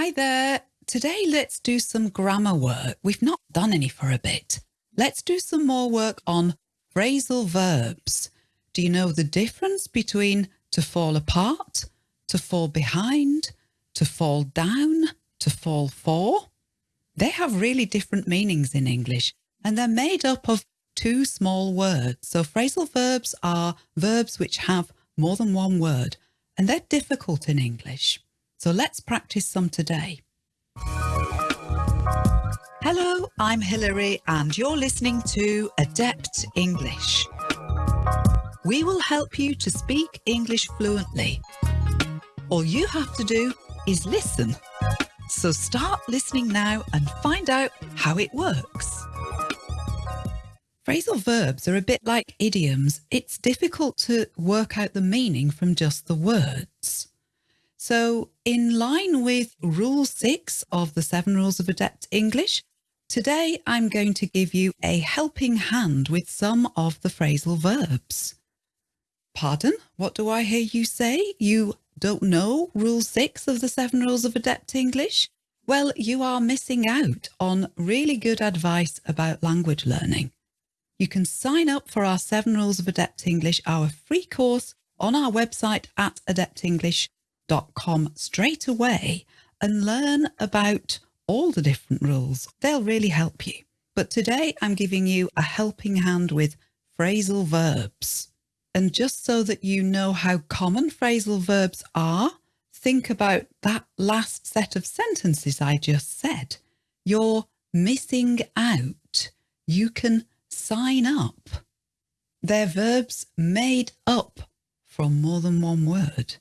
Hi there. Today let's do some grammar work. We've not done any for a bit. Let's do some more work on phrasal verbs. Do you know the difference between to fall apart, to fall behind, to fall down, to fall for? They have really different meanings in English and they're made up of two small words. So phrasal verbs are verbs which have more than one word and they're difficult in English. So let's practice some today. Hello, I'm Hilary and you're listening to Adept English. We will help you to speak English fluently. All you have to do is listen. So start listening now and find out how it works. Phrasal verbs are a bit like idioms. It's difficult to work out the meaning from just the words. So in line with rule six of the seven rules of adept English, today I'm going to give you a helping hand with some of the phrasal verbs. Pardon? What do I hear you say? You don't know rule six of the seven rules of adept English? Well, you are missing out on really good advice about language learning you can sign up for our Seven Rules of Adept English, our free course on our website at adeptenglish.com straight away and learn about all the different rules. They'll really help you. But today I'm giving you a helping hand with phrasal verbs. And just so that you know how common phrasal verbs are, think about that last set of sentences I just said. You're missing out. You can sign up. They're verbs made up from more than one word.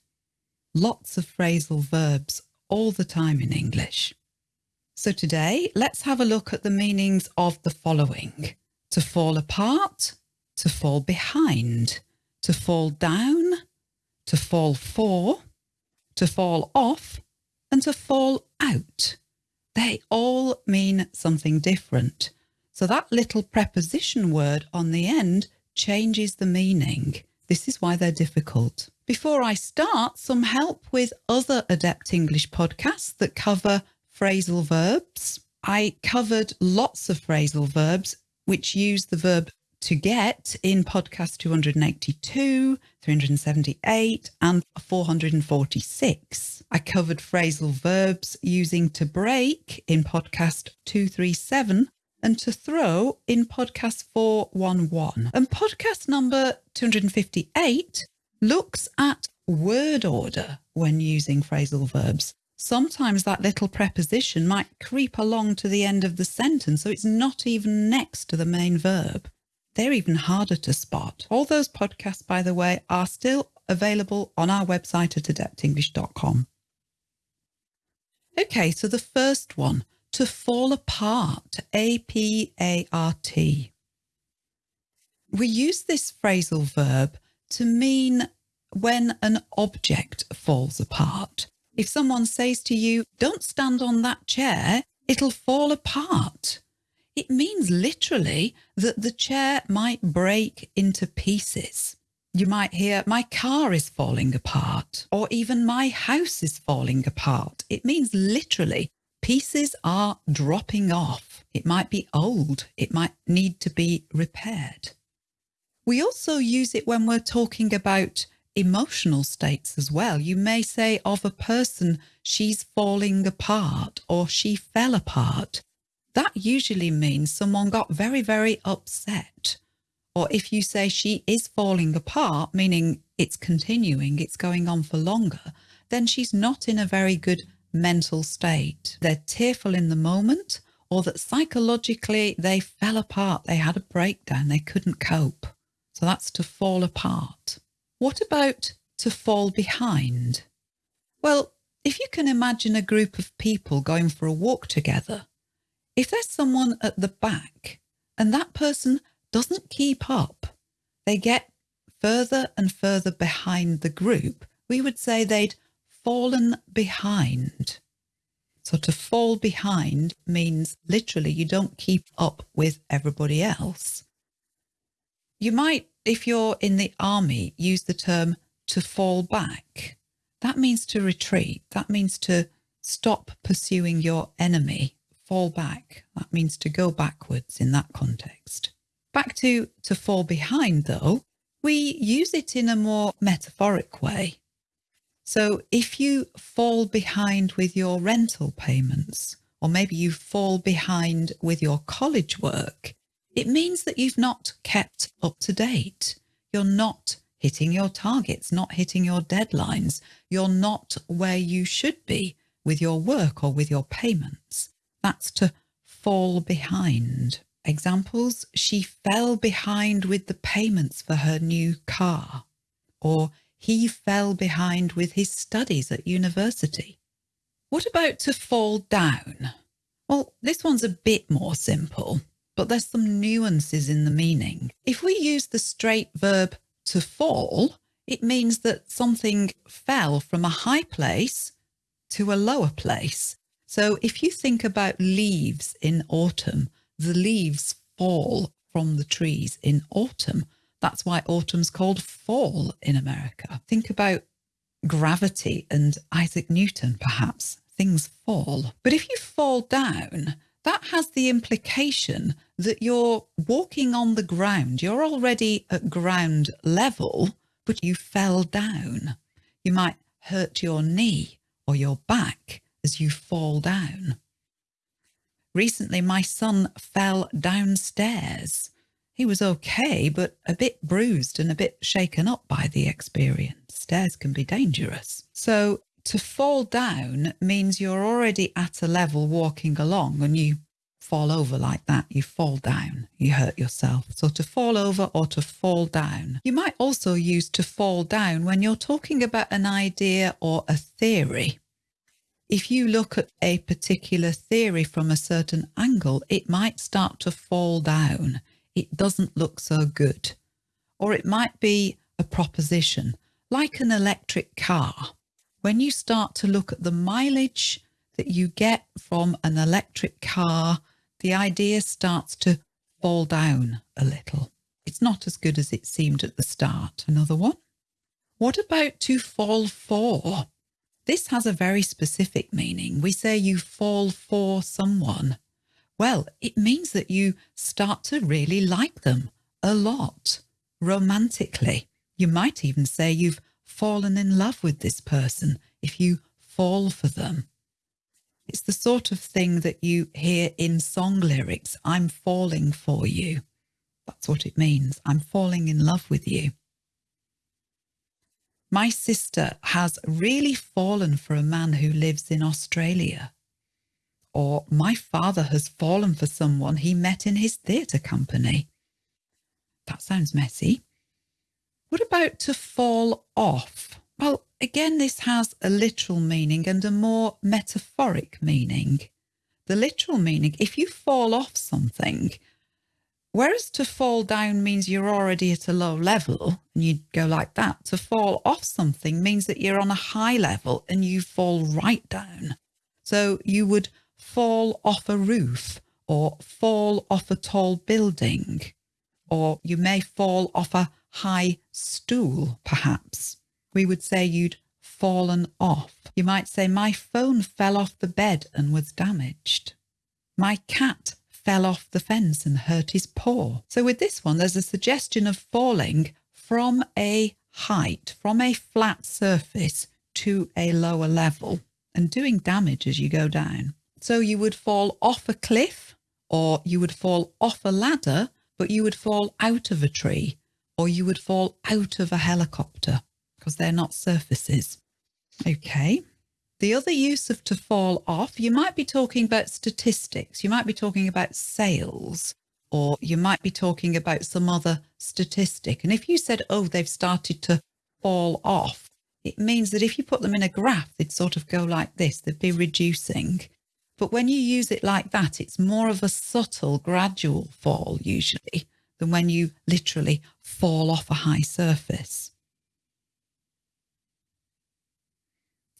Lots of phrasal verbs all the time in English. So today, let's have a look at the meanings of the following. To fall apart, to fall behind, to fall down, to fall for, to fall off, and to fall out. They all mean something different. So that little preposition word on the end changes the meaning. This is why they're difficult. Before I start, some help with other Adept English podcasts that cover phrasal verbs. I covered lots of phrasal verbs which use the verb to get in podcast 282, 378 and 446. I covered phrasal verbs using to break in podcast 237 and to throw in podcast 411. And podcast number 258 looks at word order when using phrasal verbs. Sometimes that little preposition might creep along to the end of the sentence, so it's not even next to the main verb. They're even harder to spot. All those podcasts, by the way, are still available on our website at adeptenglish.com. Okay, so the first one, to fall apart, A-P-A-R-T. We use this phrasal verb to mean when an object falls apart. If someone says to you, don't stand on that chair, it'll fall apart. It means literally that the chair might break into pieces. You might hear, my car is falling apart, or even my house is falling apart. It means literally pieces are dropping off. It might be old. It might need to be repaired. We also use it when we're talking about emotional states as well. You may say of a person, she's falling apart or she fell apart. That usually means someone got very, very upset. Or if you say she is falling apart, meaning it's continuing, it's going on for longer, then she's not in a very good mental state. They're tearful in the moment or that psychologically they fell apart, they had a breakdown, they couldn't cope. So that's to fall apart. What about to fall behind? Well, if you can imagine a group of people going for a walk together, if there's someone at the back and that person doesn't keep up, they get further and further behind the group, we would say they'd fallen behind. So to fall behind means literally you don't keep up with everybody else. You might, if you're in the army, use the term to fall back. That means to retreat. That means to stop pursuing your enemy, fall back. That means to go backwards in that context. Back to to fall behind though, we use it in a more metaphoric way. So if you fall behind with your rental payments, or maybe you fall behind with your college work, it means that you've not kept up to date. You're not hitting your targets, not hitting your deadlines. You're not where you should be with your work or with your payments. That's to fall behind. Examples, she fell behind with the payments for her new car, or he fell behind with his studies at university. What about to fall down? Well, this one's a bit more simple, but there's some nuances in the meaning. If we use the straight verb to fall, it means that something fell from a high place to a lower place. So if you think about leaves in autumn, the leaves fall from the trees in autumn. That's why autumn's called fall in America. Think about gravity and Isaac Newton, perhaps. Things fall. But if you fall down, that has the implication that you're walking on the ground. You're already at ground level, but you fell down. You might hurt your knee or your back as you fall down. Recently, my son fell downstairs. He was okay, but a bit bruised and a bit shaken up by the experience. Stairs can be dangerous. So to fall down means you're already at a level walking along and you fall over like that, you fall down, you hurt yourself. So to fall over or to fall down. You might also use to fall down when you're talking about an idea or a theory. If you look at a particular theory from a certain angle, it might start to fall down. It doesn't look so good. Or it might be a proposition, like an electric car when you start to look at the mileage that you get from an electric car, the idea starts to fall down a little. It's not as good as it seemed at the start. Another one. What about to fall for? This has a very specific meaning. We say you fall for someone. Well, it means that you start to really like them a lot, romantically. You might even say you've fallen in love with this person, if you fall for them. It's the sort of thing that you hear in song lyrics. I'm falling for you. That's what it means. I'm falling in love with you. My sister has really fallen for a man who lives in Australia. Or my father has fallen for someone he met in his theatre company. That sounds messy. What about to fall off? Well, again, this has a literal meaning and a more metaphoric meaning. The literal meaning, if you fall off something, whereas to fall down means you're already at a low level and you go like that, to fall off something means that you're on a high level and you fall right down. So you would fall off a roof or fall off a tall building, or you may fall off a high stool, perhaps. We would say you'd fallen off. You might say, my phone fell off the bed and was damaged. My cat fell off the fence and hurt his paw. So with this one, there's a suggestion of falling from a height, from a flat surface to a lower level and doing damage as you go down. So you would fall off a cliff or you would fall off a ladder, but you would fall out of a tree or you would fall out of a helicopter because they're not surfaces. Okay. The other use of to fall off, you might be talking about statistics. You might be talking about sales or you might be talking about some other statistic. And if you said, oh, they've started to fall off, it means that if you put them in a graph, they'd sort of go like this, they'd be reducing. But when you use it like that, it's more of a subtle, gradual fall usually than when you literally fall off a high surface.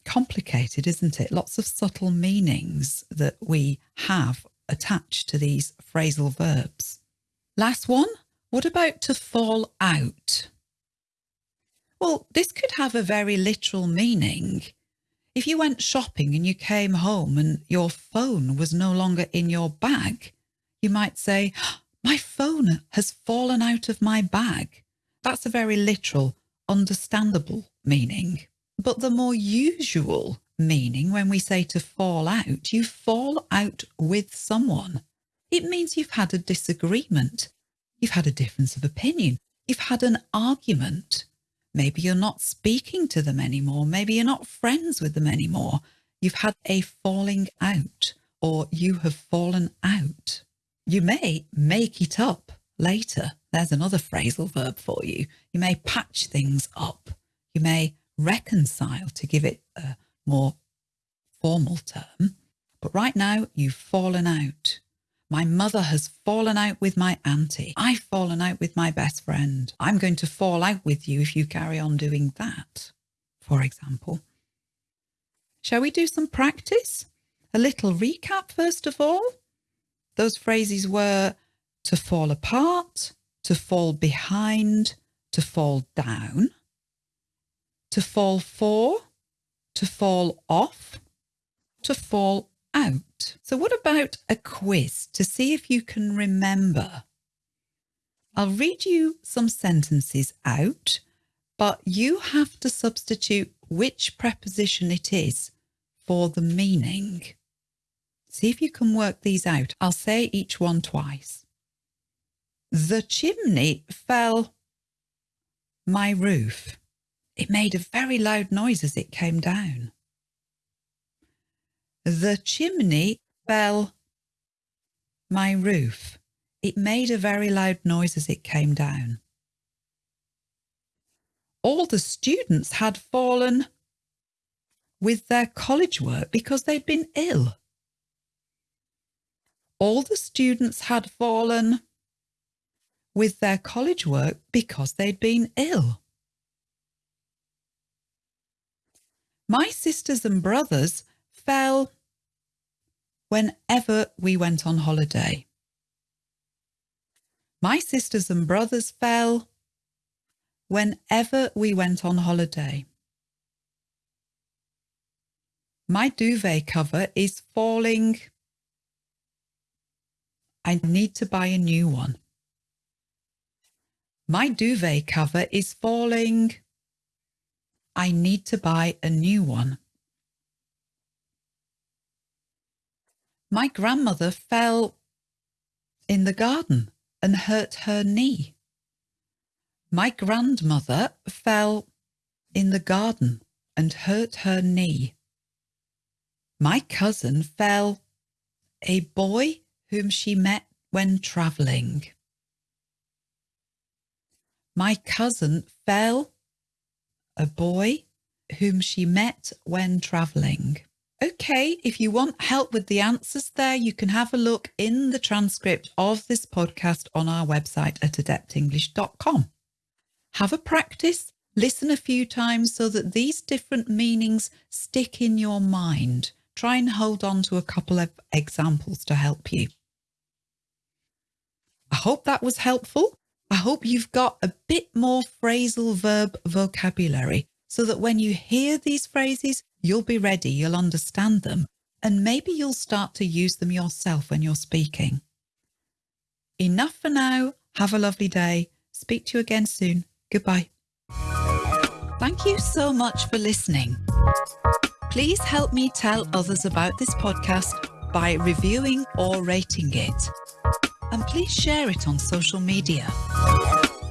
Complicated, isn't it? Lots of subtle meanings that we have attached to these phrasal verbs. Last one, what about to fall out? Well, this could have a very literal meaning. If you went shopping and you came home and your phone was no longer in your bag, you might say, ah, my phone has fallen out of my bag. That's a very literal, understandable meaning. But the more usual meaning when we say to fall out, you fall out with someone. It means you've had a disagreement. You've had a difference of opinion. You've had an argument. Maybe you're not speaking to them anymore. Maybe you're not friends with them anymore. You've had a falling out or you have fallen out. You may make it up later. There's another phrasal verb for you. You may patch things up. You may reconcile to give it a more formal term. But right now, you've fallen out. My mother has fallen out with my auntie. I've fallen out with my best friend. I'm going to fall out with you if you carry on doing that, for example. Shall we do some practice? A little recap first of all. Those phrases were to fall apart, to fall behind, to fall down, to fall for, to fall off, to fall out. So what about a quiz to see if you can remember? I'll read you some sentences out, but you have to substitute which preposition it is for the meaning. See if you can work these out. I'll say each one twice. The chimney fell my roof. It made a very loud noise as it came down. The chimney fell my roof. It made a very loud noise as it came down. All the students had fallen with their college work because they'd been ill. All the students had fallen with their college work because they'd been ill. My sisters and brothers fell whenever we went on holiday. My sisters and brothers fell whenever we went on holiday. My duvet cover is falling. I need to buy a new one. My duvet cover is falling. I need to buy a new one. My grandmother fell in the garden and hurt her knee. My grandmother fell in the garden and hurt her knee. My cousin fell a boy whom she met when travelling. My cousin fell a boy whom she met when travelling. Okay, if you want help with the answers there, you can have a look in the transcript of this podcast on our website at adeptenglish.com. Have a practice, listen a few times so that these different meanings stick in your mind. Try and hold on to a couple of examples to help you. I hope that was helpful. I hope you've got a bit more phrasal verb vocabulary so that when you hear these phrases, you'll be ready, you'll understand them, and maybe you'll start to use them yourself when you're speaking. Enough for now. Have a lovely day. Speak to you again soon. Goodbye. Thank you so much for listening. Please help me tell others about this podcast by reviewing or rating it. And please share it on social media.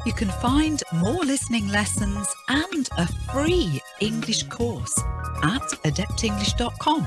You can find more listening lessons and a free English course at adeptenglish.com.